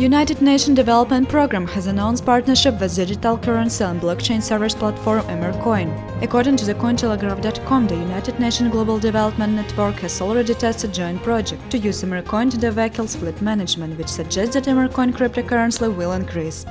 United Nations Development Programme has announced partnership with digital currency and blockchain service platform Emercoin. According to the Cointelegraph.com, the United Nations Global Development Network has already tested a joint project to use Emercoin to the vehicles fleet management, which suggests that Emercoin cryptocurrency will increase.